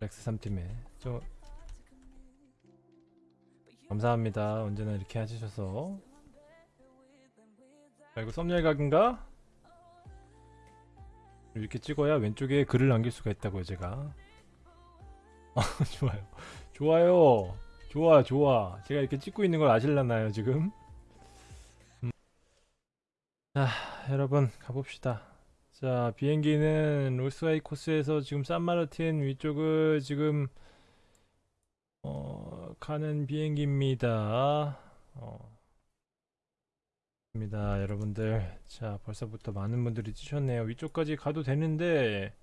렉스 3팀에. 저 감사합니다. 언제나 이렇게 해주셔서. 자 이거 썸네일 각인가? 이렇게 찍어야 왼쪽에 글을 남길 수가 있다고요 제가. 아 좋아요. 좋아요. 좋아 좋아. 제가 이렇게 찍고 있는 걸 아실라나요 지금? 음. 자 여러분 가봅시다 자 비행기는 로스와이 코스에서 지금 산마르틴 위쪽을 지금 어, 가는 비행기입니다. 어, 입니다 여러분들. 자 벌써부터 많은 분들이 뛰셨네요. 위쪽까지 가도 되는데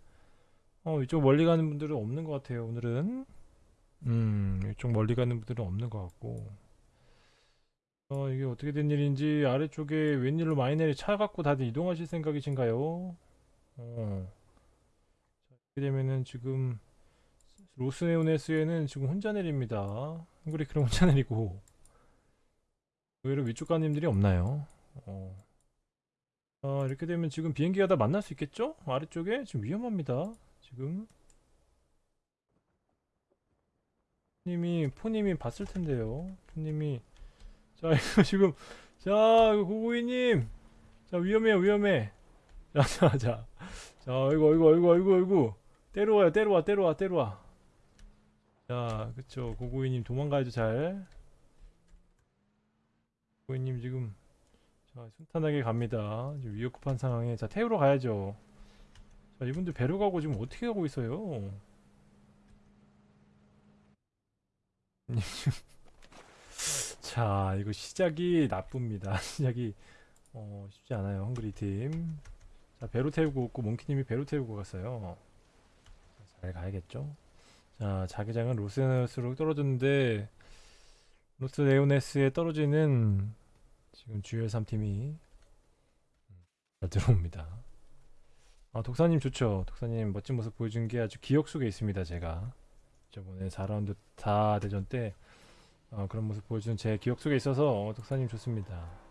어 위쪽 멀리 가는 분들은 없는 것 같아요 오늘은. 음 위쪽 멀리 가는 분들은 없는 것 같고. 어 이게 어떻게 된 일인지 아래쪽에 웬일로 마이너리 차 갖고 다들 이동하실 생각이신가요 어. 자, 이렇게 되면은 지금 로스네오네스에는 지금 혼자 내립니다. 헝그리크는 혼자 내리고. 의외로 위쪽 가님들이 없나요? 어. 아, 이렇게 되면 지금 비행기가 다 만날 수 있겠죠? 아래쪽에? 지금 위험합니다. 지금. 님이 포님이 봤을 텐데요. 포님이. 자 이거 지금. 자 고고이님. 자 위험해요 위험해 자자자 자, 자 이거 이거 이거 이거 이거 때려와요 때려와 때려와 때려와 자 그쵸 고고이님 도망가야죠 잘 고고이님 지금 자, 순탄하게 갑니다. 지금 위협급한 상황에 자 태우러 가야죠. 자 이분들 배로 가고 지금 어떻게 가고 있어요? 자 이거 시작이 나쁩니다. 시작이 어, 쉽지 않아요. 헝그리 팀. 자 배로 태우고 있고 몽키님이 배로 태우고 갔어요. 자, 잘 가야겠죠? 자 자기장은 로스네스로 떨어졌는데 로스네오네스에 떨어지는 지금 주열 3팀이 잘 들어옵니다. 아, 독사님 좋죠. 독사님 멋진 모습 보여준 게 아주 기억 속에 있습니다. 제가 저번에 4라운드 다 대전 때 어, 그런 모습 보여준 제 기억 속에 있어서 어, 독사님 좋습니다.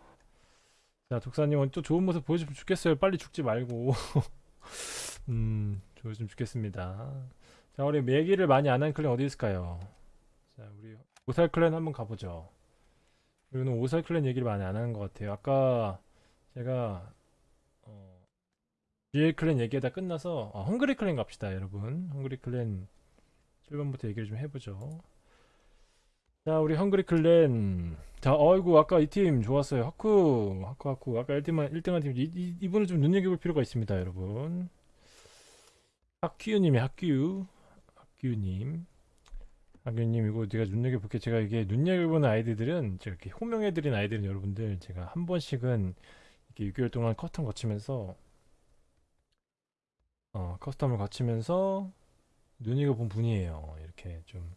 자, 독사님 오늘 또 좋은 모습 보여주면 좋겠어요. 빨리 죽지 말고. 음, 좋으면 좋겠습니다. 자, 우리 매기를 많이 안 한 클랜 어디 있을까요? 자, 우리 오살 클랜 한번 가보죠. 그리고 오살 클랜 얘기를 많이 안 하는 것 같아요. 아까 제가 어, GL 클랜 얘기하다 끝나서 아, 헝그리 클랜 갑시다, 여러분. 헝그리 클랜 7번부터 얘기를 좀 해보죠. 자, 우리 헝그리 클랜. 자, 어이구, 아까 이 팀 좋았어요. 하쿠, 하쿠, 하쿠. 아까 1등한, 1등한 팀. 이, 이, 이분을 좀 눈여겨볼 필요가 있습니다, 여러분. 학규님이 학규. 학규님. 학규님, 이거 내가 눈여겨볼게. 제가 이게 눈여겨보는 아이디들은, 제가 이렇게 호명해드린 아이들은 여러분들, 제가 한 번씩은 이렇게 6개월 동안 커텀 거치면서, 어, custom을 거치면서 눈여겨본 분이에요. 이렇게 좀.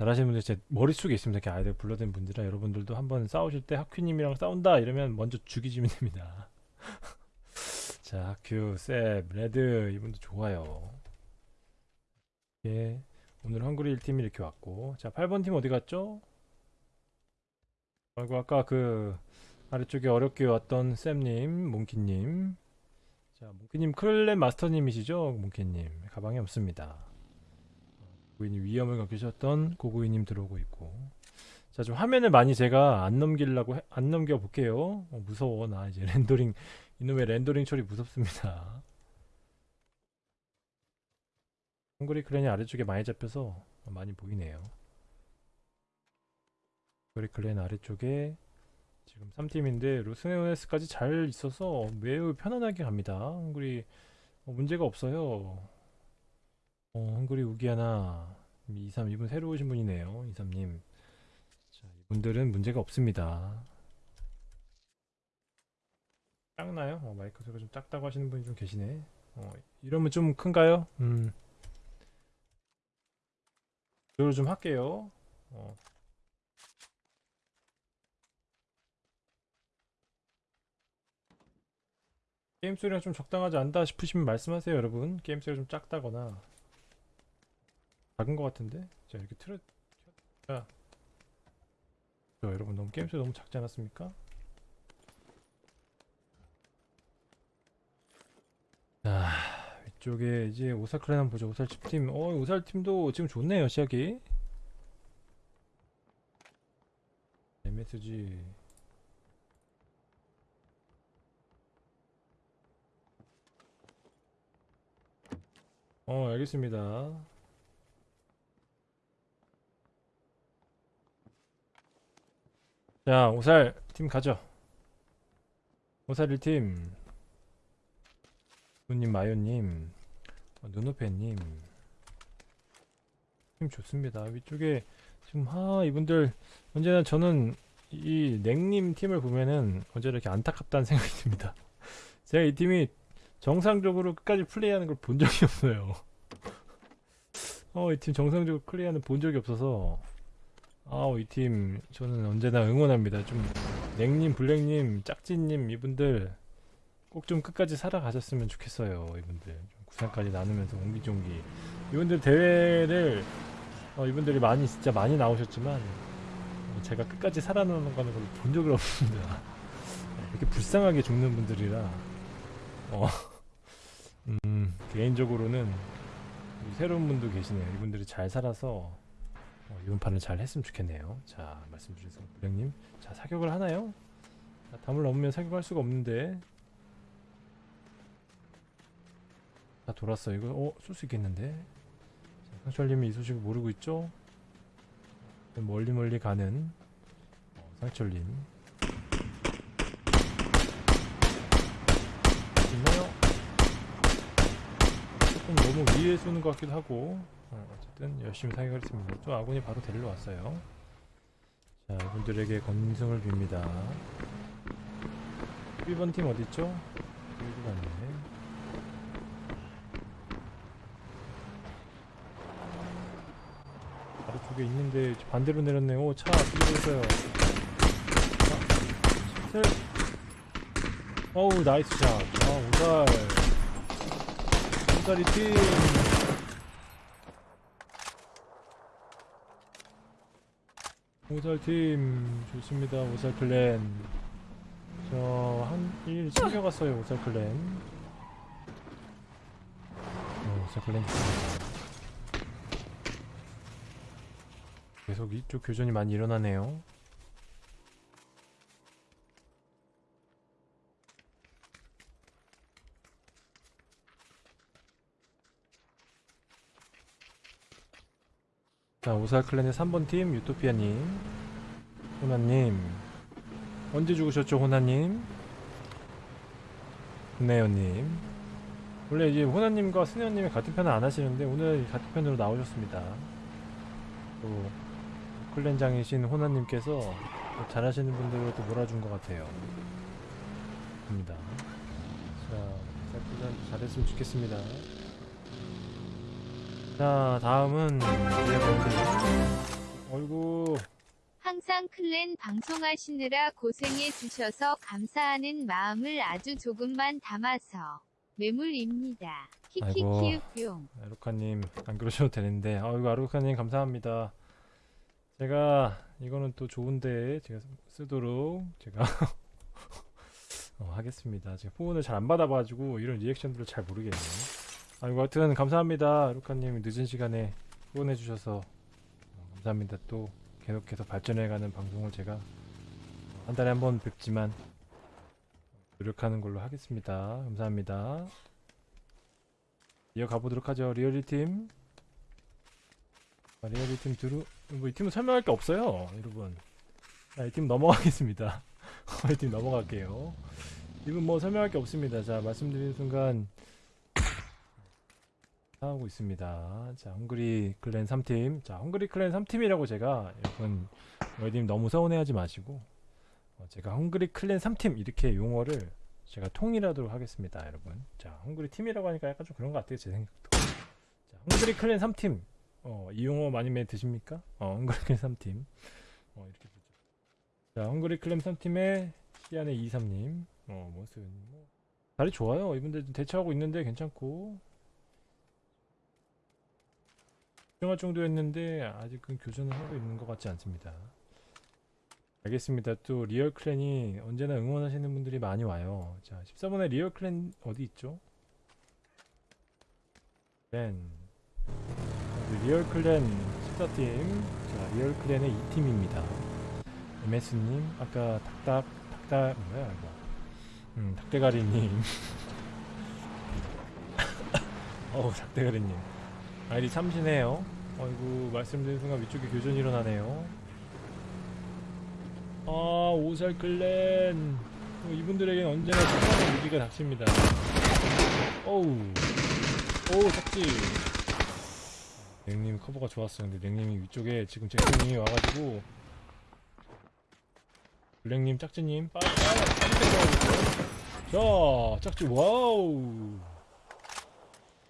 잘하시는 분들 제 머릿속에 있습니다. 이렇게 아이들 불러댄 분들이라 여러분들도 한번 싸우실 때 학규님이랑 싸운다 이러면 먼저 죽이시면 됩니다. 자, 학규, 셉, 레드 이분도 좋아요. 예, 오늘 헝그리 1팀이 이렇게 왔고 자, 8번 팀 어디 갔죠? 아이고 아까 그 아래쪽에 어렵게 왔던 쌤님, 몽키님 자, 몽키님 클랜 마스터님이시죠? 몽키님 가방에 없습니다. 고객님 위험을 겪으셨던 고고이님 들어오고 있고. 자 좀 화면을 많이 제가 안 넘기려고 해- 안 넘겨 볼게요. 어, 무서워 나 이제 렌더링 이놈의 렌더링 처리 무섭습니다. 헝그리 클랜이 아래쪽에 많이 잡혀서 많이 보이네요. 헝그리 클랜 아래쪽에 지금 3팀인데 루스네오네스까지 잘 있어서 매우 편안하게 갑니다. 헝그리 어, 문제가 없어요 어, 헝그리 우기하나. 23 이분 새로 오신 분이네요 23님. 자 이분들은 문제가 없습니다. 작나요? 어, 마이크 소리가 좀 작다고 하시는 분이 좀 계시네. 어, 이러면 좀 큰가요? 음. 이걸 좀 할게요. 어. 게임 소리가 좀 적당하지 않다 싶으시면 말씀하세요 여러분. 게임 소리가 좀 작다거나 작은 것 같은데? 자 이렇게 틀어 자, 저 여러분 너무 게임 소리 너무 작지 않았습니까? 자 이쪽에 이제 오살클랜 한번 보죠. 오살 집 팀. 어, 오살 팀도 지금 좋네요, 시작이. MSG. 어, 알겠습니다. 자, 오살 팀 가죠. 오살 1팀. 누님, 마요님, 어, 눈오페님. 팀 좋습니다. 위쪽에 지금 하 이분들 언제나 저는 이 냉님 팀을 보면은 언제나 이렇게 안타깝다는 생각이 듭니다. 제가 이 팀이 정상적으로 끝까지 플레이하는 걸 본 적이 없어요. 어, 이 팀 정상적으로 플레이하는 본 적이 없어서 아우 이 팀 저는 언제나 응원합니다. 좀 냉님, 블랙님, 짝지님 이분들 꼭 좀 끝까지 살아가셨으면 좋겠어요. 이분들 좀 구상까지 나누면서 옹기종기 이분들 대회를 어, 이분들이 많이 진짜 많이 나오셨지만 어, 제가 끝까지 살아남는 거는 걸본 적이 없습니다. 어, 이렇게 불쌍하게 죽는 분들이라 어, 음, 개인적으로는 이 새로운 분도 계시네요. 이분들이 잘 살아서 어, 이번 판을 잘 했으면 좋겠네요. 자 말씀 주셔서 부장님, 자 사격을 하나요? 자, 담을 넘으면 사격할 수가 없는데. 다 돌았어. 이거 어, 쏠 수 있겠는데. 자, 상철님이 이 소식을 모르고 있죠? 멀리 멀리 가는 어, 상철님. 있나요? 조금 너무 위에 쏘는 것 같기도 하고 어, 어쨌든 열심히 사격을 했습니다. 또 아군이 바로 데리러 왔어요. 자, 이분들에게 건승을 빕니다. 1번 팀 어딨죠? 여기 갔네. 바로 쪽에 있는데 반대로 내렸네. 오, 차 뒤로 있어요. 자, 셋. 어우, nice shot. 아, 오살. 오살이 팀. 오살팀 좋습니다. 오살 클랜. 저한 1일 챙겨갔어요 오살 클랜. 어, 오살 클랜 좋습니다. 계속 이쪽 교전이 많이 일어나네요 자 오살 클랜의 3번 팀 유토피아님 호나님. 언제 죽으셨죠 호나님? 스네어님. 원래 이제 호나님과 스네어님이 같은 편을 안 하시는데 오늘 같은 편으로 나오셨습니다. 또 클랜장이신 호나님께서 또 잘하시는 분들을 또 몰아준 것 같아요. 입니다. 자 잘했으면 좋겠습니다 자 다음은 어이구 항상 클랜 방송하시느라 고생해 주셔서 감사하는 마음을 아주 조금만 담아서 매물입니다. 아이고. 키키키읍뿅. 아루카님 안 그러셔도 되는데 아이고 아루카님 감사합니다 제가 이거는 또 좋은데 제가 쓰- 쓰도록 제가 어, 하겠습니다 제가 후원을 잘 안 받아가지고 이런 리액션들을 잘 모르겠네요 아이고 하여튼 감사합니다 아루카님 늦은 시간에 후원해 주셔서 어, 감사합니다 또 계속해서 발전해가는 방송을 제가 한 달에 한 번 뵙지만 노력하는 걸로 하겠습니다 감사합니다 이어가 보도록 하죠. 리얼리 팀. 아, 리얼리 팀 드루 뭐 이 팀은 설명할 게 없어요, 여러분. 자, 이팀 넘어가겠습니다. 이 팀 넘어갈게요. 이분 뭐 설명할 게 없습니다. 자, 말씀드린 순간 하고 있습니다. 자, 헝그리 클랜 3팀. 자, 헝그리 클랜 3팀이라고 제가 여러분 여님 너무 서운해하지 마시고 어, 제가 헝그리 클랜 3팀 이렇게 용어를 제가 통일하도록 하겠습니다, 여러분. 자, 헝그리 팀이라고 하니까 약간 좀 그런 것 같아요, 제 생각도. 자, 헝그리 클랜 3팀. 어, 이 용어 많이 맘에 드십니까? 어, 헝그리 클랜 3팀. 어, 이렇게 보죠. 자, 헝그리 클랜 3팀의 시안의 23님. 어, 모습. 뭐. 다리 좋아요. 이분들 좀 대처하고 있는데 괜찮고. 걱정할 정도였는데 아직은 교전을 하고 있는 것 같지 않습니다. 알겠습니다. 또 리얼 클랜이 언제나 응원하시는 분들이 많이 와요. 자, 14번에 리얼 클랜 어디 있죠? 리얼 클랜 14팀 자 리얼 클랜의 2팀입니다 MS님 아까 닭닭 닭닭 뭐야 이거 음 닭대가리님 어우 닭대가리님 아이디 참신해요. 어이구 말씀드린 순간 위쪽에 교전이 일어나네요. 아 오살 클랜. 어, 이분들에겐 언제나 특별한 위기가 닥칩니다. 어우. 오우 짝지. 냉님 커버가 좋았어 근데 냉님이 위쪽에 지금 잭슨님이 와가지고. 블랙님 짝지님 빨리 빨리 자 짝지 와우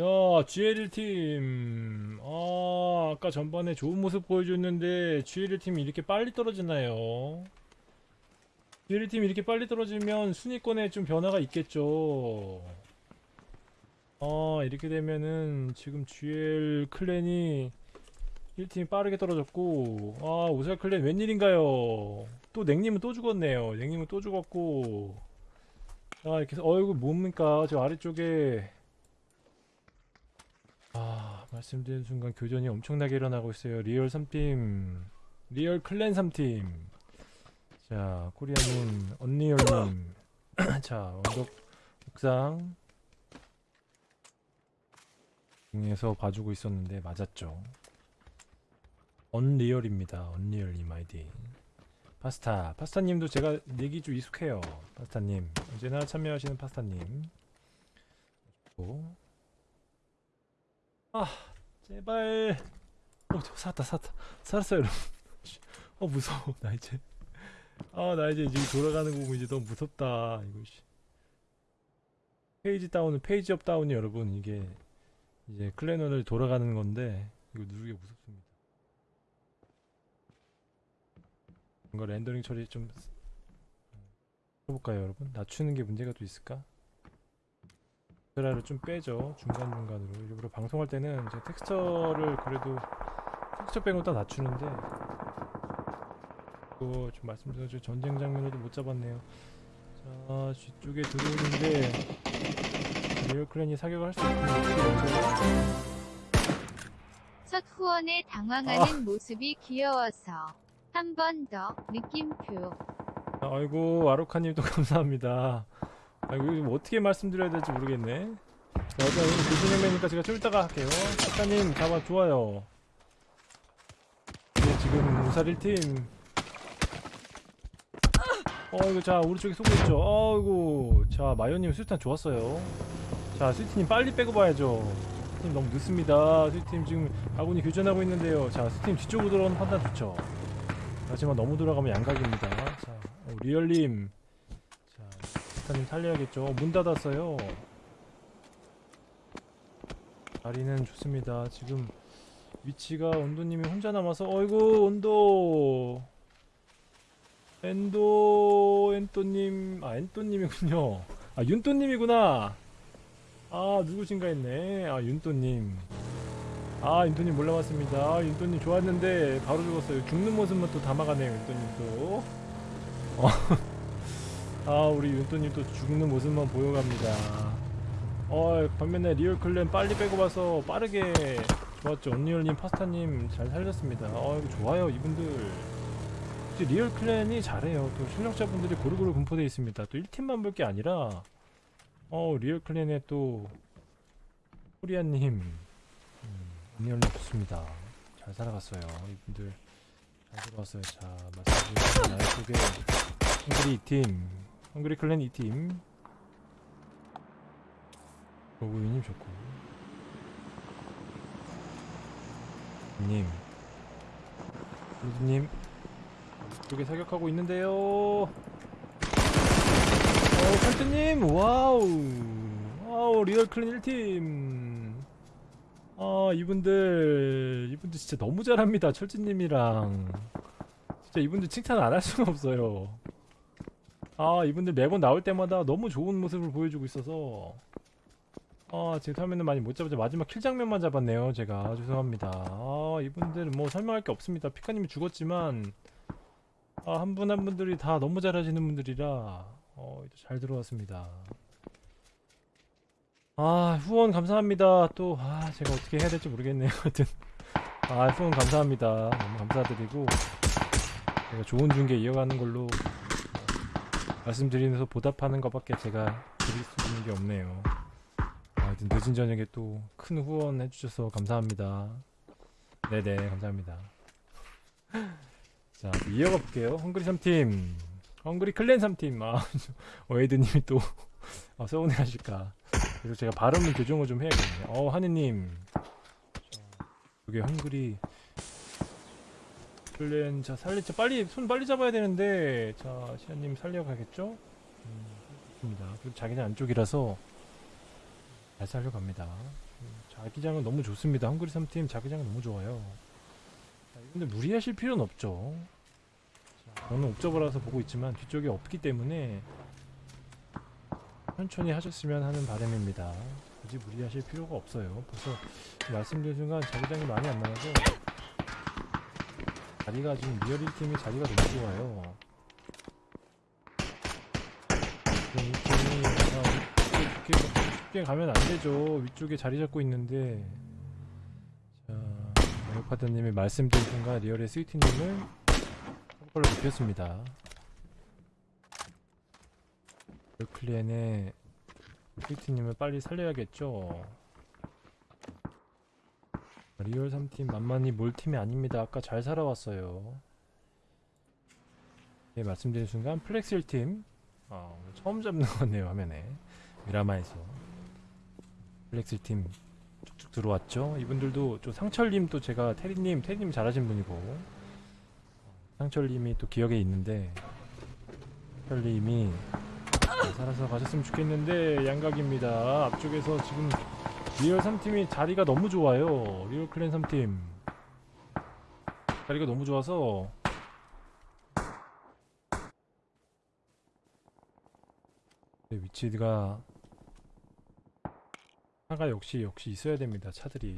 자 GL1팀. 아 아까 전반에 좋은 모습 보여줬는데 GL1팀이 이렇게 빨리 떨어지나요? GL1팀이 이렇게 빨리 떨어지면 순위권에 좀 변화가 있겠죠. 아 이렇게 되면은 지금 GL 클랜이 1팀이 빠르게 떨어졌고 아 오살 클랜 웬일인가요? 또 냉님은 또 죽었네요. 냉님은 또 죽었고. 아 이렇게 해서 어이구 뭡니까? 저 아래쪽에 아 말씀드린 순간 교전이 엄청나게 일어나고 있어요. 리얼 3팀 리얼 클랜 3팀. 자 코리아님 언리얼님. 자 언덕 옥상 중에서 봐주고 있었는데 맞았죠. 언리얼입니다. 언리얼님 아이디. 파스타. 파스타님도 제가 얘기 좀 익숙해요. 파스타님. 언제나 참여하시는 파스타님. 그리고 아 제발. 어 저, 살았다 살았다. 살았어요 여러분. 어 무서워. 나 이제. 아 나 이제 지금 돌아가는 거 보면 이제 너무 무섭다. 이거 씨. page down은 page up down이 여러분. 이게 이제 클래너를 돌아가는 건데 이거 누르기 무섭습니다. 이거 렌더링 처리 좀 해볼까요 여러분? 낮추는 게 문제가 또 있을까? 텍스처를 좀 빼죠. 중간중간으로. 일부러 방송할 때는 제가 텍스처를 그래도 텍스처 빼고 다 낮추는데 이거 좀 말씀드려서 전쟁 장면에도 못 잡았네요. 자 뒤쪽에 들어오는데 리얼 클랜이 사격을 할 수 있는 첫 후원에 당황하는 모습이 귀여워서 한 번 더 느낌표. 아이고 아로카님도 감사합니다. 아이고 이거 뭐 어떻게 말씀드려야 될지 모르겠네. 자, 일단 오늘 교수님이니까 제가 좀 이따가 할게요. 작가님 잡아 좋아요. 네, 지금 우살 1팀. 어 이거 자 오른쪽에 쏘고 있죠. 아이고 자 마요님 수탄 좋았어요. 자 스위트님 빨리 빼고 봐야죠. 스위트님 너무 늦습니다. 스위트님 지금 아군이 교전하고 있는데요. 자 스위트님 뒤쪽으로 들어오는 판단 좋죠. 하지만 너무 들어가면 양각입니다. 자, 어, 리얼님. 자, 스타님 살려야겠죠. 문 닫았어요. 자리는 좋습니다. 지금 위치가 온도님이 혼자 남아서, 어이구, 온도. 엔도, 엔또님, 아, 엔또님이군요. 아, 윤또님이구나. 아, 누구신가 했네. 아, 윤또님. 아 윤토님 몰라봤습니다 아, 윤토님 좋았는데 바로 죽었어요 죽는 모습만 또 담아가네요 윤토님 또 어. 아 우리 윤토님 또 죽는 모습만 보여갑니다. 어 반면에 리얼 클랜 빨리 빼고 봐서 빠르게 좋았죠. 언리얼님 파스타님 잘 살렸습니다. 어 이거 좋아요 이분들. 이제 리얼 클랜이 잘해요. 또 실력자분들이 고루고루 분포되어 있습니다. 또 1팀만 볼 게 아니라 어 리얼 클랜의 또 코리아님. 언리얼님 좋습니다. 잘 살아갔어요. 이분들. 잘 들어왔어요. 자, 말씀드린 나의 쪽에 헝그리 2팀, 헝그리 클랜 2팀. 로그인님 좋고. 님. 루드님 쪽에 사격하고 있는데요. 어, 칼트님 와우. 와우 리얼 클랜 1팀. 아 이분들 이분들 진짜 너무 잘합니다 철진님이랑. 진짜 이분들 칭찬 안 할 수가 없어요 아 이분들 매번 나올 때마다 너무 좋은 모습을 보여주고 있어서. 아 지금 화면은 많이 못 잡았죠. 마지막 킬 장면만 잡았네요 제가. 죄송합니다. 아 이분들은 뭐 설명할 게 없습니다. 피카님이 죽었지만 아 한분한 분들이 다 너무 잘하시는 분들이라 어, 잘 들어왔습니다. 아 후원 감사합니다. 또 아 제가 어떻게 해야 될지 모르겠네요. 하여튼. 아 후원 감사합니다. 너무 감사드리고 제가 좋은 중계 이어가는 걸로 어, 말씀드리면서 보답하는 것밖에 제가 드릴 수 있는 게 없네요 아, 하여튼 늦은 저녁에 또 큰 후원 해주셔서 감사합니다 네네 감사합니다 자 이어가 볼게요 헝그리 3팀 헝그리 클랜 3팀 아 어헤드님이 또 아, 서운해 하실까 그래서 제가 발음을 교정을 좀 해야겠네요. 어, 하느님. 이게 헝그리. 클랜, 자, 살리, 자, 빨리, 손 빨리 잡아야 되는데, 자, 시아님 살려가겠죠? 음, 좋습니다. 그리고 자기장 안쪽이라서 잘 살려갑니다. 음, 자기장은 너무 좋습니다. 헝그리 3팀 자기장은 너무 좋아요. 자, 근데 무리하실 필요는 없죠. 자, 저는 옵저버라서 보고 있지만 뒤쪽에 없기 때문에 천천히 하셨으면 하는 바람입니다. 굳이 무리하실 필요가 없어요. 벌써 말씀드린 순간 자기장이 많이 안 나와서 자리가 지금 리얼 1팀이 자리가 너무 좋아요. 지금 이 팀이 자, 이렇게 쉽게 가면 안 되죠. 위쪽에 자리 잡고 있는데 자, 레오파드님이 말씀드린 순간 리얼의 스위트님을 한 걸로 눕혔습니다. 클랜의 스위트님을 빨리 살려야겠죠. 리얼 3팀 만만히 몰 팀이 아닙니다. 아까 잘 살아왔어요. 네, 말씀드린 순간 플렉스 1팀 어, 오늘 처음 잡는 거네요 화면에 미라마에서 플렉스 1팀 쭉쭉 들어왔죠. 이분들도 또 상철님 또 제가 테리님 테리님 잘하신 분이고 상철님이 또 기억에 있는데 상철님이 잘 살아서 가셨으면 좋겠는데 양각입니다. 앞쪽에서 지금 리얼 3팀이 자리가 너무 좋아요. 리얼 클랜 3팀 자리가 너무 좋아서 네, 위치가 차가 역시 역시 있어야 됩니다. 차들이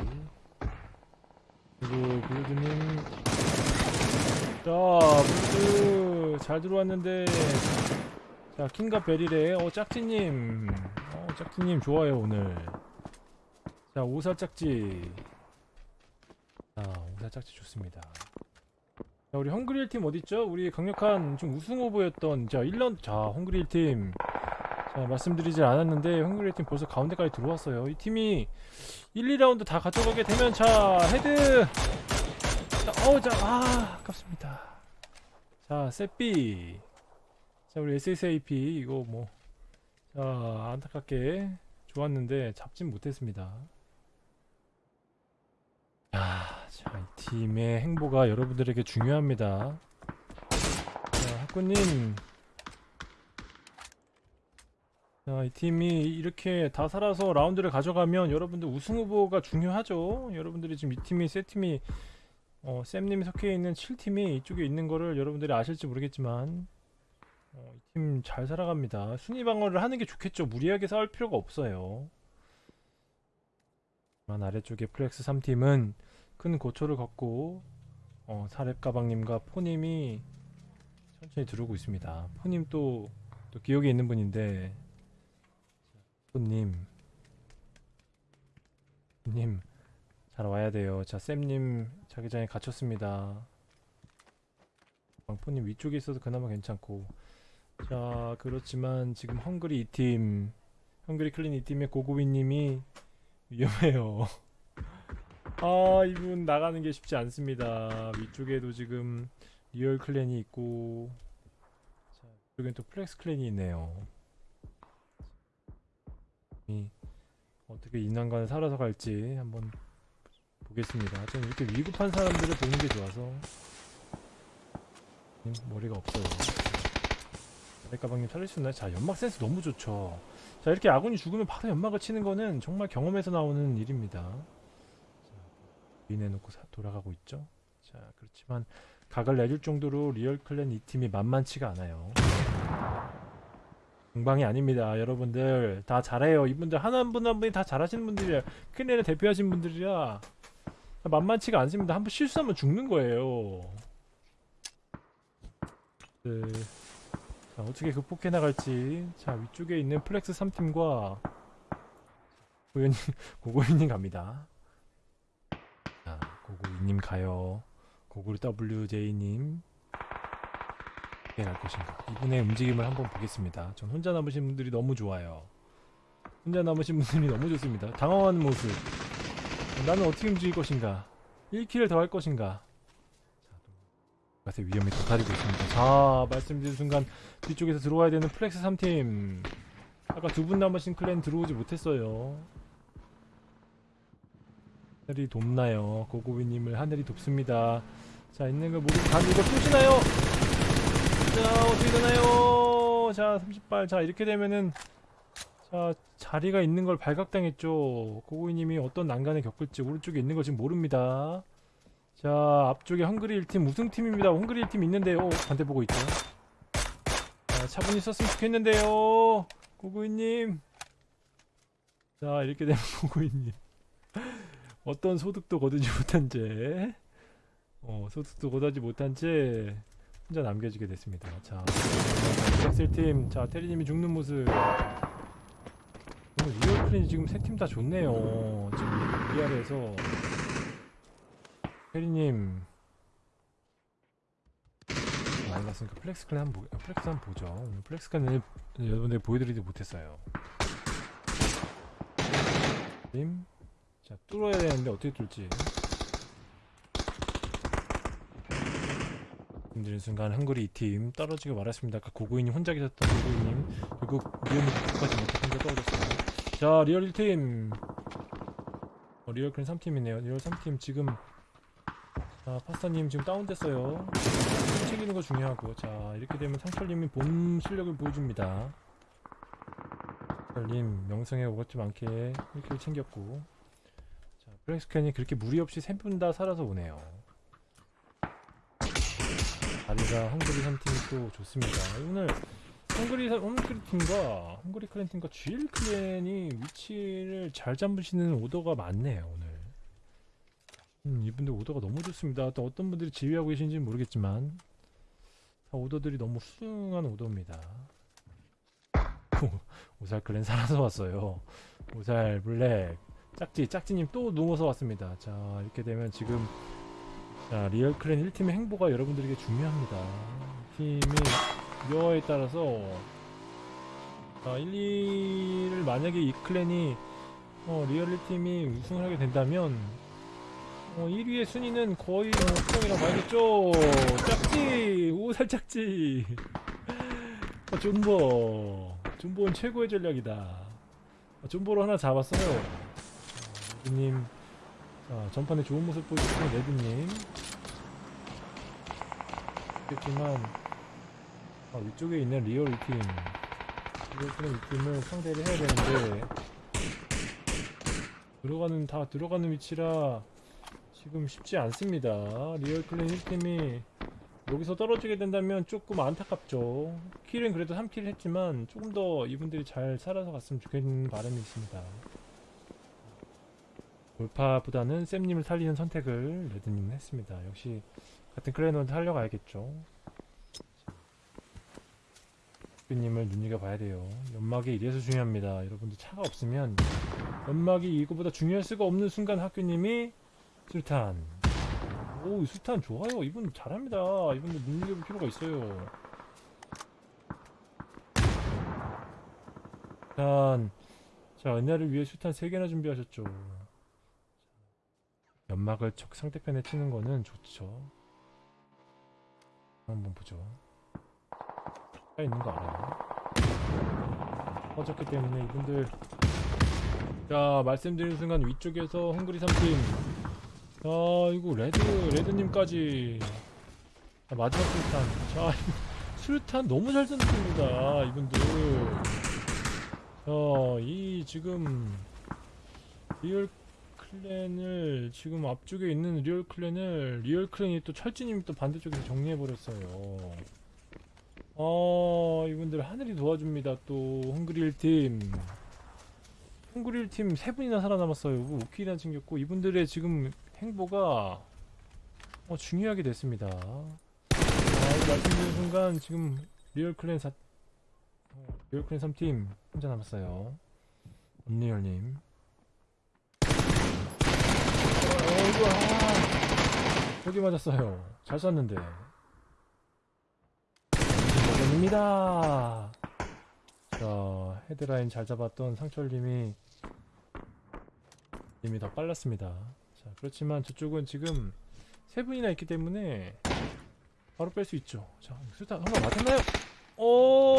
그리고 블루드님 자 블루드 잘 들어왔는데 자, 킹과 베릴의 어 짝지님, 어 짝지님 좋아요 오늘. 자, 오살 짝지. 자, 오살 짝지 좋습니다. 자, 우리 헝그리 1팀 어디 있죠? 우리 강력한 좀 우승 후보였던 자 1년 자 헝그리 1팀. 자 말씀드리질 않았는데 헝그리 1팀 벌써 가운데까지 들어왔어요. 이 팀이 1, 2라운드 다 가져가게 되면 자 헤드. 자, 어우 자아 아깝습니다. 자 세삐. 자 우리 SSAP 이거 뭐 자 안타깝게 좋았는데 잡진 못했습니다 자, 자, 이 팀의 행보가 여러분들에게 중요합니다 자 학구님 자, 이 팀이 이렇게 다 살아서 라운드를 가져가면 여러분들 우승 후보가 중요하죠 여러분들이 지금 이 팀이 세 팀이 어, 쌤님이 속해 있는 7팀이 이쪽에 있는 거를 여러분들이 아실지 모르겠지만 어, 이팀 잘 살아갑니다. 순위 방어를 하는 게 좋겠죠. 무리하게 싸울 필요가 없어요. 맨 아래쪽에 플렉스 3팀은 큰 고초를 겪고 어, 사렙 가방님과 포님이 천천히 들어오고 있습니다. 포님 또, 또 기억에 있는 분인데 포님 님 잘 와야 돼요. 자 쌤님 자기장에 갇혔습니다. 방포님 위쪽에 있어서 그나마 괜찮고 자 그렇지만 지금 헝그리 2팀 헝그리 클린 2팀의 고고비님이 위험해요. 아 이분 나가는 게 쉽지 않습니다. 위쪽에도 지금 리얼 클랜이 있고 자 이쪽엔 또 플렉스 클랜이 있네요. 이 어떻게 난관을 살아서 갈지 한번 보겠습니다. 저는 이렇게 위급한 사람들을 보는 게 좋아서 음, 머리가 없어요. 가방님 살릴 수 있나요? 자 연막 센스 너무 좋죠 자 이렇게 아군이 죽으면 바로 연막을 치는 거는 정말 경험에서 나오는 일입니다. 사- 돌아가고 있죠? 자 그렇지만 각을 내줄 정도로 리얼 클랜 이 팀이 만만치가 않아요. 공방이 아닙니다 여러분들. 다 잘해요. 이분들 하나 한분한 분이 다 잘하시는 분들이야 클랜을 대표하신 분들이라 만만치가 않습니다. 한 번 실수하면 죽는 거예요. 네. 자, 어떻게 극복해 나갈지. 자, 위쪽에 있는 플렉스 3팀과 고고님 고고님 갑니다. 자 고고님 가요. 고고 WJ님 어떻게 갈 것인가? 이분의 움직임을 한번 보겠습니다. 전 혼자 남으신 분들이 너무 좋아요. 혼자 남으신 분들이 너무 좋습니다. 당황하는 모습. 나는 어떻게 움직일 것인가? 1킬을 더 할 것인가? 자, 맛의 위험이 도사리고 있습니다. 자, 말씀드린 순간 뒤쪽에서 들어와야 되는 플렉스 3팀. 아까 두 분 남으신 클랜 들어오지 못했어요. 하늘이 돕나요? 고고비님을 하늘이 돕습니다. 자, 있는 걸 모두 다 이거 쏘시나요? 자, 어떻게 되나요? 자, 30발. 자, 이렇게 되면은 자, 자리가 있는 걸 발각당했죠. 고고이님이 어떤 난간을 겪을지 오른쪽에 있는 걸 지금 모릅니다. 자, 앞쪽에 헝그리 1팀 우승팀입니다. 헝그리 1팀 있는데요. 반대 보고 있죠. 자, 차분히 썼으면 좋겠는데요. 고고이님. 자, 이렇게 되면 고고이님. 어떤 소득도 거두지 못한 채, 어, 소득도 거두지 못한 채, 혼자 남겨지게 됐습니다. 자, 엑셀팀. 자, 테리님이 죽는 모습. 오늘 리얼 클랜이 지금 세 팀 다 좋네요. 지금 리얼에서 혜리님 많이 갔으니까 플렉스 클랜 한번 보, 플렉스 한번 보죠. 오늘 플렉스 클랜을 여러분들 보여드리지 못했어요. 님, 자 뚫어야 되는데 어떻게 뚫지? 말씀드리는 순간 헝그리 2팀 떨어지고 말았습니다. 아까 고고이님 혼자 계셨던 고고이님 결국 리얼 끝까지 못해 혼자 떨어졌어요. 자 리얼 1팀 어, 리얼 클랜 3팀이네요 리얼 3팀 지금 자 파스타님 지금 다운됐어요. 킬 챙기는 거 중요하고. 자 이렇게 되면 상철님이 본 실력을 보여줍니다. 상철님 명성에 어긋나지 않게 이렇게 챙겼고. 자 블랙스캔이 그렇게 무리 없이 세 분 다 살아서 오네요. 자리가 헝그리 3팀이 또 좋습니다. 오늘 헝그리 사- 헝그리 팀과 헝그리 클랜 팀과 GL 클랜이 위치를 잘 잡으시는 오더가 많네요 오늘. 음, 이분들 오더가 너무 좋습니다. 또 어떤 분들이 지휘하고 계신지는 모르겠지만 다 오더들이 너무 훌륭한 오더입니다. 오살 클랜 살아서 왔어요. 오살 블랙 짝지 짝지님 또 누워서 왔습니다. 자 이렇게 되면 지금 자 리얼 클랜 1팀의 행보가 여러분들에게 중요합니다. 팀이 묘에 따라서 아, 1, 2를 만약에 이 클랜이 어, 리얼리 팀이 우승을 하게 된다면 어, 1위의 순위는 거의 뭐 확정이라고 봐야겠죠? 짝지 오살 짝지. 어, 존버. 존버는 최고의 전략이다. 어, 존버로 하나 잡았어요. 어, 레드님 자, 전판에 좋은 모습 보여주신 레드님. 그렇지만 아, 위쪽에 있는 리얼 2팀. 리얼 클랜 2팀을 상대를 해야 되는데 들어가는 다 들어가는 위치라 지금 쉽지 않습니다. 리얼 클랜 1팀이 여기서 떨어지게 된다면 조금 안타깝죠. 킬은 그래도 3킬 했지만 조금 더 이분들이 잘 살아서 갔으면 좋겠는 바람이 있습니다. 돌파보다는 쌤님을 살리는 선택을 레드님은 했습니다. 역시 같은 클랜원한테 살려가야겠죠. 님을 눈여겨봐야 돼요. 연막이 이래서 중요합니다. 여러분들 차가 없으면 연막이 이거보다 중요할 수가 없는 순간 학교님이 술탄. 오, 술탄 좋아요. 이분 잘합니다. 이분들 눈여겨볼 필요가 있어요. 일단 자, 은혜를 위해 술탄 3개나 준비하셨죠. 연막을 적 상대편에 치는 거는 좋죠. 한번 보죠. 가 있는 거 알아요. 퍼졌기 때문에 이분들 자 말씀드린 순간 위쪽에서 헝그리 3팀 자 이거 레드 레드님까지. 자, 마지막 술탄. 자 수류탄 너무 잘 던집니다 이분들. 자 이 지금 리얼 클랜을 지금 앞쪽에 있는 리얼 클랜을 리얼 클랜이 또 철지님이 또 반대쪽에서 정리해버렸어요. 어 이분들 하늘이 도와줍니다 또 헝그리 1팀. 헝그리 1팀 세 분이나 살아남았어요. 5킬이나 챙겼고 이분들의 지금 행보가 어, 중요하게 됐습니다. 아, 이거 말씀드린 순간 지금 리얼 클랜 4 어, 리얼 클랜 3팀 혼자 남았어요. 언리얼님. 아이고 아. 여기 맞았어요. 잘 쐈는데. 버전입니다. 자 헤드라인 잘 잡았던 상철님이 님이 더 빨랐습니다 자 그렇지만 저쪽은 지금 세 분이나 있기 때문에 바로 뺄 수 있죠. 자 수탄 한번 맞았나요? 오!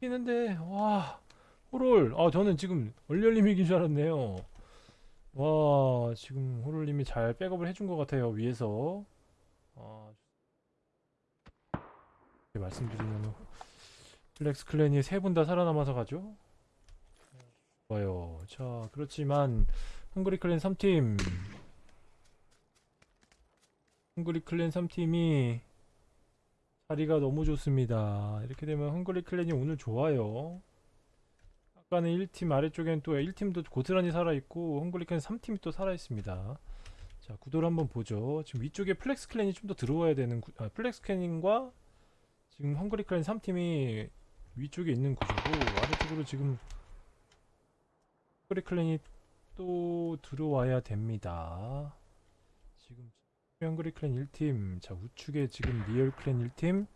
있는데 와 호롤. 아 저는 지금 얼렬님 이긴 줄 알았네요. 와 지금 호롤님이 잘 백업을 해준 것 같아요 위에서. 아, 말씀드리면 플렉스 클랜이 세 분 다 살아남아서 가죠 좋아요. 자 그렇지만 헝그리 클랜 3팀. 헝그리 클랜 3팀이 자리가 너무 좋습니다. 이렇게 되면 헝그리 클랜이 오늘 좋아요. 아까는 1팀 아래쪽엔 또 1팀도 고스란히 살아있고 헝그리 클랜 3팀이 또 살아있습니다. 자 구도를 한번 보죠. 지금 위쪽에 플렉스 클랜이 좀 더 들어와야 되는 구, 아, 플렉스 클랜과 지금 헝그리 클랜 3팀이 위쪽에 있는 구조고 아래쪽으로 지금 헝그리 클랜이 또 들어와야 됩니다. 지금 헝그리 클랜 1팀 자 우측에 지금 리얼 클랜 1팀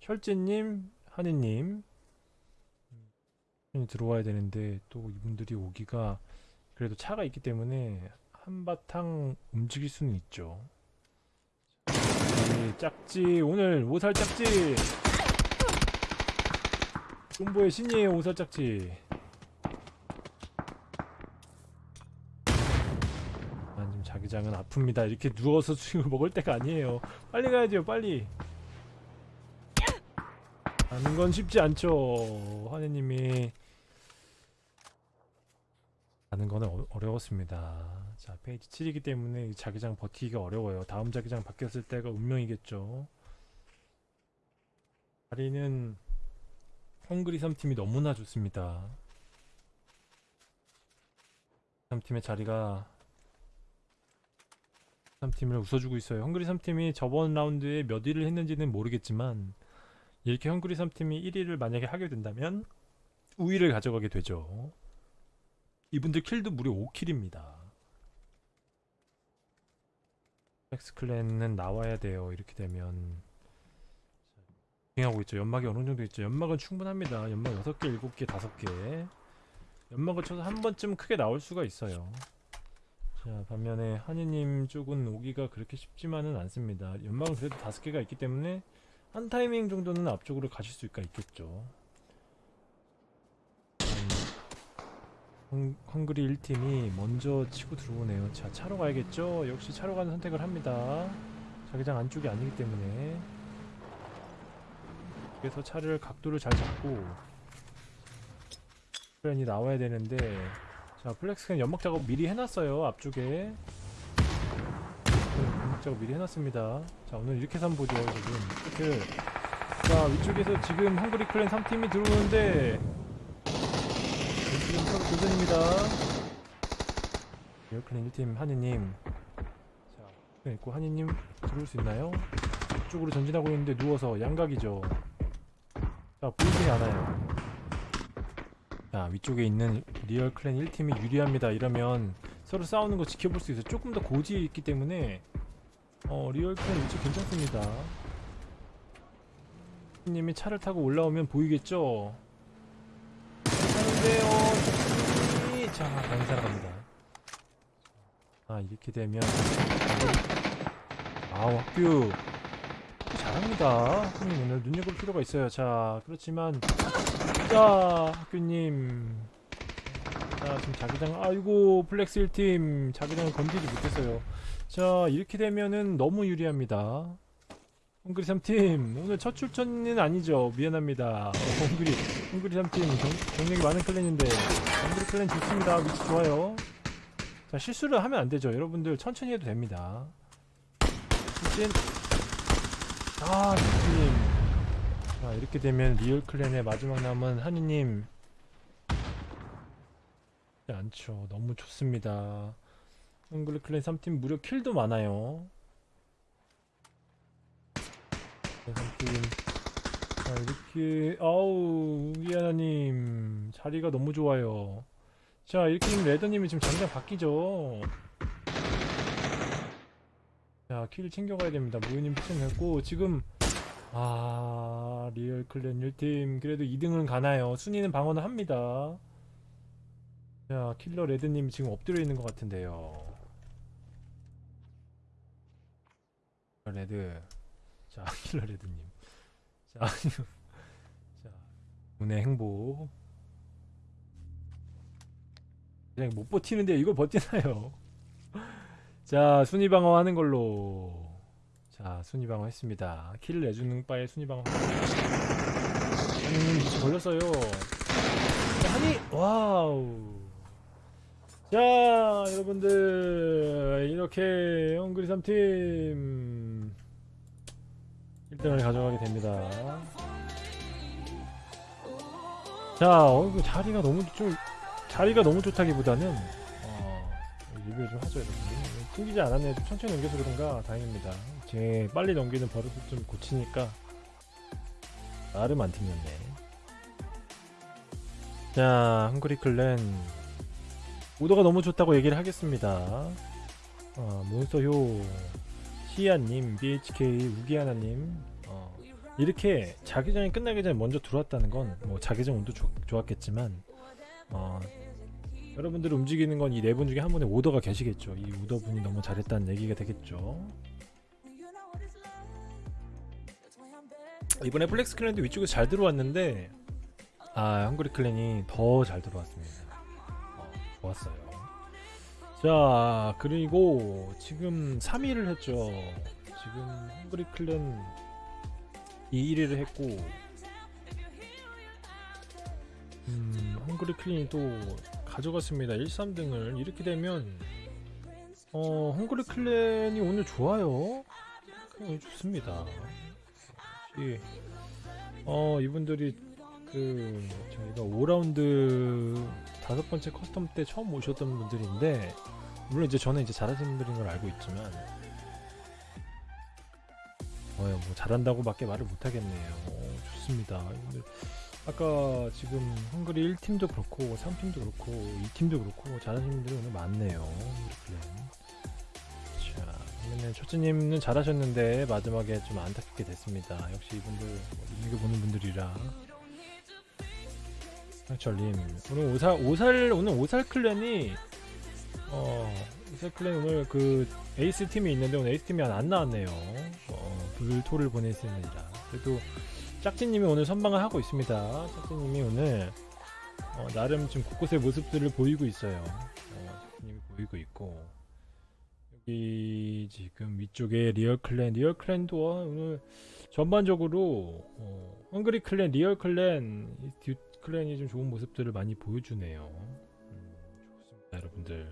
혈제님 하느님 이 들어와야 되는데 또 이분들이 오기가 그래도 차가 있기 때문에 한바탕 움직일 수는 있죠. 네, 짝지 오늘 오살 짝지! 콤보의 신이에요 오살 짝지 자기장은 아픕니다. 이렇게 누워서 수육을 먹을 때가 아니에요. 빨리 가야죠 빨리. 가는 건 쉽지 않죠 하느님이. 가는 거는 어, 어려웠습니다. 자 페이지 7이기 때문에 이 자기장 버티기가 어려워요. 다음 자기장 바뀌었을 때가 운명이겠죠. 자리는 헝그리 3팀이 너무나 좋습니다. 3팀의 자리가 3팀을 웃어주고 있어요. 헝그리 3팀이 저번 라운드에 몇 위를 했는지는 모르겠지만 이렇게 헝그리 3팀이 1위를 만약에 하게 된다면 우위를 가져가게 되죠. 이분들 킬도 무려 5킬입니다. 엑스 클랜은 나와야 돼요. 이렇게 되면 하고 있죠. 연막이 어느 정도 있죠. 연막은 충분합니다. 연막 6개 7개 5개. 연막을 쳐서 한 번쯤 크게 나올 수가 있어요 자 반면에 한이님 쪽은 오기가 그렇게 쉽지만은 않습니다. 연막은 그래도 5개가 있기 때문에 한 타이밍 정도는 앞쪽으로 가실 수가 있겠죠. 헝, 헝그리 1팀이 먼저 치고 들어오네요. 자 차로 가야겠죠? 역시 차로 가는 선택을 합니다. 자기장 안쪽이 아니기 때문에. 그래서 차를 각도를 잘 잡고 클랜이 나와야 되는데 자 플렉스는 연막 작업 미리 해놨어요 앞쪽에. 네, 연막 작업 미리 해놨습니다. 자 오늘 이렇게 한번 보죠 지금. 이렇게. 자 위쪽에서 지금 헝그리 클랜 3팀이 들어오는데 지금 서로 도전입니다. 리얼 클랜 1팀 한이님. 자 네, 있고 한이님 들어올 수 있나요? 이쪽으로 전진하고 있는데 누워서 양각이죠. 자 보이지 않아요 자 위쪽에 있는 리얼 클랜 1팀이 유리합니다. 이러면 서로 싸우는 거 지켜볼 수 있어요. 조금 더 고지에 있기 때문에 어 리얼 클랜 위치 괜찮습니다. 님이 차를 타고 올라오면 보이겠죠? 하는데요 자 살아갑니다. 아 이렇게 되면 아우 학교 잘합니다. 학교님 오늘 눈여볼 필요가 있어요. 자, 그렇지만 자, 학교님. 자, 지금 자기장 아이고, 플렉스 1팀 자기장을 건드리지 못했어요. 자, 이렇게 되면은 너무 유리합니다. 헝그리 3팀 오늘 첫 출전은 아니죠. 미안합니다. 어, 헝그리 헝그리 3팀 경, 경력이 많은 clan인데 헝그리 클랜 좋습니다. 위치 좋아요. 자, 실수를 하면 안 되죠. 여러분들 천천히 해도 됩니다. 출진 아, 님 자, 이렇게 되면 리얼 클랜의 마지막 남은 한이님. 않죠. 너무 좋습니다. 헝그리 클랜 3팀 무려 kill도 많아요. 네, 3팀. 자, 이렇게, 아우, 이하나님. 자리가 너무 좋아요. 자 이렇게 되면 레더님이 지금 장장 바뀌죠 자 킬 챙겨가야 됩니다 무유님 피칭했고 지금 아 리얼 클랜 1팀. 그래도 2등은 가나요? 순위는 방어는 합니다. 자 킬러 레드님 지금 엎드려 있는 것 같은데요. 레드. 자 킬러 레드님. 자, 자 운의 행복. 그냥 못 버티는데 이걸 버티나요? 자 순위 방어 하는 걸로 자 순위 방어 했습니다. 킬을 내주는 바에 순위 방어. 한님 위치 걸렸어요. 자, 한이 와우. 자 여러분들. 이렇게 헝그리 3팀 1등을 가져가게 됩니다. 자 어, 자리가 너무 좀 자리가 너무 좋다기보다는 어, 리뷰 좀 하죠 여러분 튕기지 않았네. 좀 천천히 넘겨서 그런가? 다행입니다. 제 빨리 넘기는 버릇을 좀 고치니까 나름 안 튕겼네. 자 헝그리 클랜. 오더가 너무 좋다고 얘기를 하겠습니다. 어, 몬스터효 시아님 BHK 우기하나님. 어, 이렇게 자기장이 끝나기 전에 먼저 들어왔다는 건 뭐 자기장 운도 좋- 좋았겠지만 어, 여러분들 움직이는 건 이 네 분 중에 한 분의 오더가 계시겠죠. 이 오더 분이 너무 잘했다는 얘기가 되겠죠. 이번에 플렉스 클랜도 위쪽에서 잘 들어왔는데 아 헝그리 클랜이 더 잘 들어왔습니다. 어, 좋았어요. 자 그리고 지금 3위를 했죠. 지금 헝그리 클랜 2위를 했고 음, 헝그리 클랜이 또 가져갔습니다. 1, 3등을 이렇게 되면 어, 헝그리 클랜이 오늘 좋아요. 그냥 좋습니다. 역시 어, 이분들이 그 저희가 5라운드 다섯 번째 custom 때 처음 오셨던 분들인데 물론 이제 저는 이제 잘하시는 분들인 걸 알고 있지만 어, 뭐 잘한다고 밖에 말을 못 하겠네요. 어, 좋습니다. 아까 지금 헝그리 1팀도 그렇고 3팀도 그렇고 2팀도 그렇고 잘하시는 분들이 오늘 많네요. 자, 그러면 첫째님은 잘하셨는데 마지막에 좀 안타깝게 됐습니다. 역시 이분들 눈여겨 보는 분들이라. 상철님 오늘 오살 오살 오늘 오살 클랜이 어 오살 클랜 오늘 그 에이스 팀이 있는데 오늘 에이스 팀이 안 나왔네요. 어, 불토를 보냈습니다. 그래도 짝지님이 오늘 선방을 하고 있습니다. 짝지님이 오늘 어, 나름 지금 곳곳의 모습들을 보이고 있어요. 어, 짝지님이 보이고 있고 여기 지금 위쪽에 리얼 클랜, 리얼 클랜도 오늘 전반적으로 어, 헝그리 클랜, 리얼 클랜, 이듀 클랜이 좀 좋은 모습들을 많이 보여주네요. 음, 좋습니다, 여러분들.